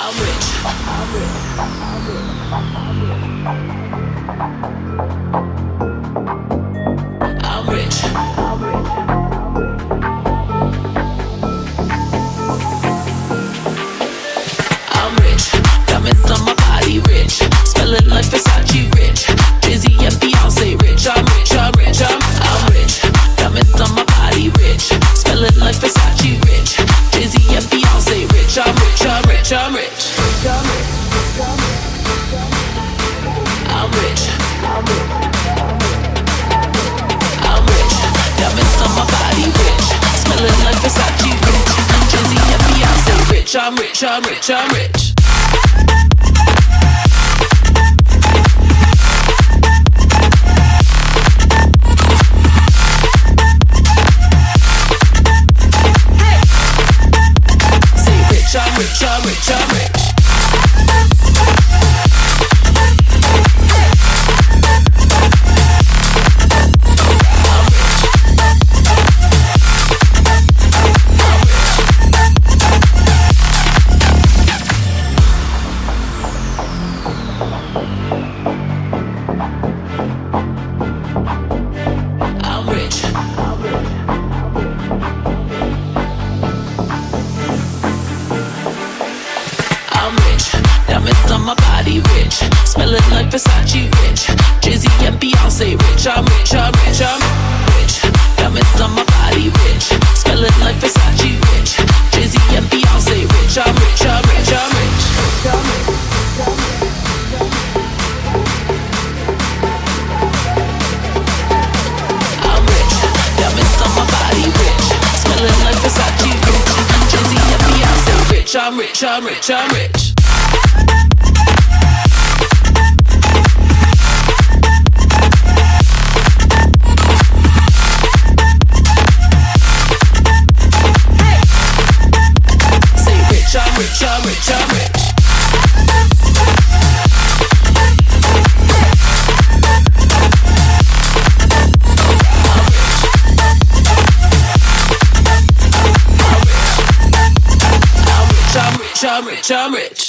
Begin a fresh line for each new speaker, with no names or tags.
I'm rich. I'm rich. I'm I'm rich. I'm rich. I'm rich. Diamonds on my body, rich. Smelling like Versace, rich. Jay-Z and Beyonce, rich. I'm rich. I'm rich. I'm rich. Diamonds on my body, rich. Smelling like Versace, rich. Jay-Z and Beyonce, rich. I'm rich. I'm rich. I'm rich. I'm rich. I'm rich. Rich. Rich. Rich. I'm rich. I'm rich. I'm rich. I'm rich. I'm rich.